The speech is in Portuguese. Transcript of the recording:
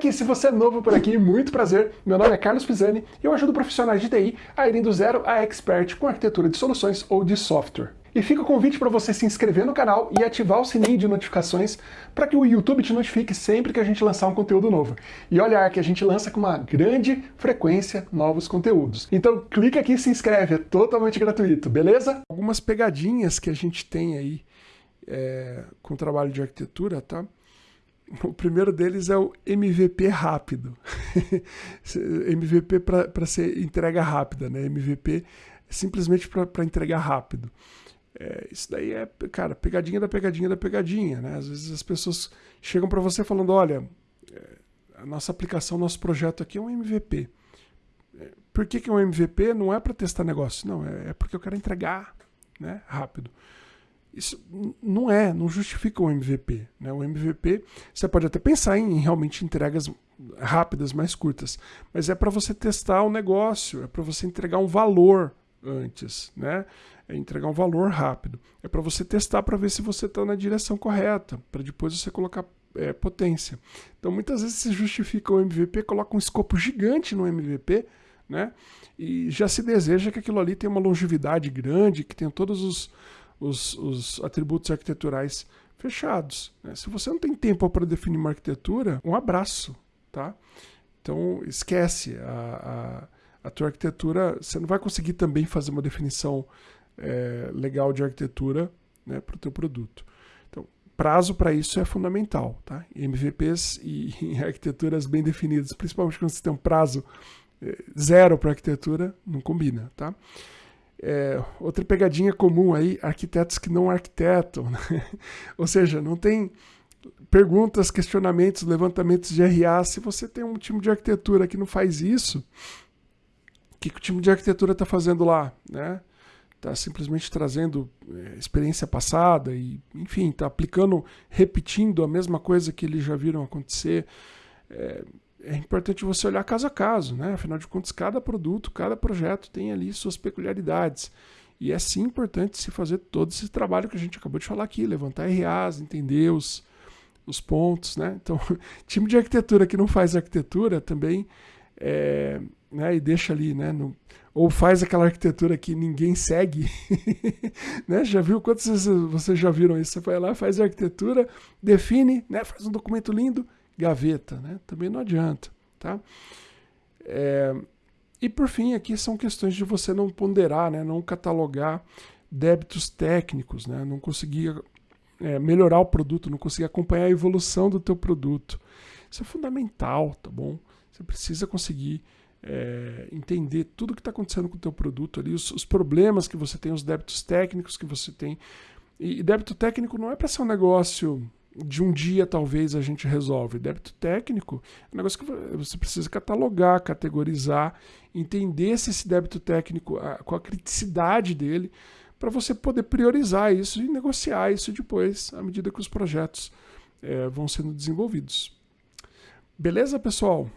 Se você é novo por aqui, muito prazer. Meu nome é Carlos Pisani e eu ajudo profissionais de TI a irem do zero a expert com arquitetura de soluções ou de software. E fica o convite para você se inscrever no canal e ativar o sininho de notificações para que o YouTube te notifique sempre que a gente lançar um conteúdo novo. E olhar que a gente lança com uma grande frequência novos conteúdos. Então clica aqui e se inscreve, é totalmente gratuito, beleza? Algumas pegadinhas que a gente tem aí é, com o trabalho de arquitetura, tá? O primeiro deles é o MVP rápido. MVP para ser entrega rápida, né? MVP é simplesmente para entregar rápido. É, isso daí é, cara, pegadinha da pegadinha da pegadinha, né? Às vezes as pessoas chegam para você falando, olha, é, a nossa aplicação, nosso projeto aqui é um MVP. É, por que, que é um MVP? Não é para testar negócio, não, é, é porque eu quero entregar né, rápido. Isso não é, não justifica o MVP. Né? O MVP, você pode até pensar em realmente entregas rápidas, mais curtas, mas é para você testar o negócio, é para você entregar um valor antes, né? É entregar um valor rápido. É para você testar para ver se você está na direção correta, para depois você colocar é, potência. Então muitas vezes se justifica o MVP, coloca um escopo gigante no MVP, né? E já se deseja que aquilo ali tenha uma longevidade grande, que tenha todos os, os, os atributos arquiteturais fechados. Né? Se você não tem tempo para definir uma arquitetura, um abraço, tá? Então esquece a, a a tua arquitetura, você não vai conseguir também fazer uma definição é, legal de arquitetura né, para o teu produto. Então, prazo para isso é fundamental, tá? MVPs e, arquiteturas bem definidas, principalmente quando você tem um prazo é, zero para arquitetura, não combina, tá? É, outra pegadinha comum aí, arquitetos que não arquitetam, né? ou seja, não tem perguntas, questionamentos, levantamentos de RA. Se você tem um time de arquitetura que não faz isso, que, que o time de arquitetura está fazendo lá, né? Está simplesmente trazendo é, experiência passada e, enfim, está aplicando, repetindo a mesma coisa que eles já viram acontecer. É, é, importante você olhar caso a caso, né? Afinal de contas, cada produto, cada projeto tem ali suas peculiaridades. E é sim importante se fazer todo esse trabalho que a gente acabou de falar aqui, levantar RAs, entender os, os pontos, né? Então, time de arquitetura que não faz arquitetura também é, né, e deixa ali, né, no, ou faz aquela arquitetura que ninguém segue, né, já viu, quantas vocês já viram isso? Você vai lá, faz a arquitetura, define, né, faz um documento lindo, gaveta, né, também não adianta, tá? É, e por fim, aqui são questões de você não ponderar, né, não catalogar débitos técnicos, né, não conseguir é, melhorar o produto, não conseguir acompanhar a evolução do teu produto. Isso é fundamental, tá bom? Você precisa conseguir é, entender tudo o que está acontecendo com o teu produto ali, os, os, problemas que você tem, os débitos técnicos que você tem. E, e débito técnico não é para ser um negócio de um dia talvez a gente resolve. Débito técnico é um negócio que você precisa catalogar, categorizar, entender se esse débito técnico, com a criticidade dele, para você poder priorizar isso e negociar isso depois, à medida que os projetos é, vão sendo desenvolvidos. Beleza, pessoal?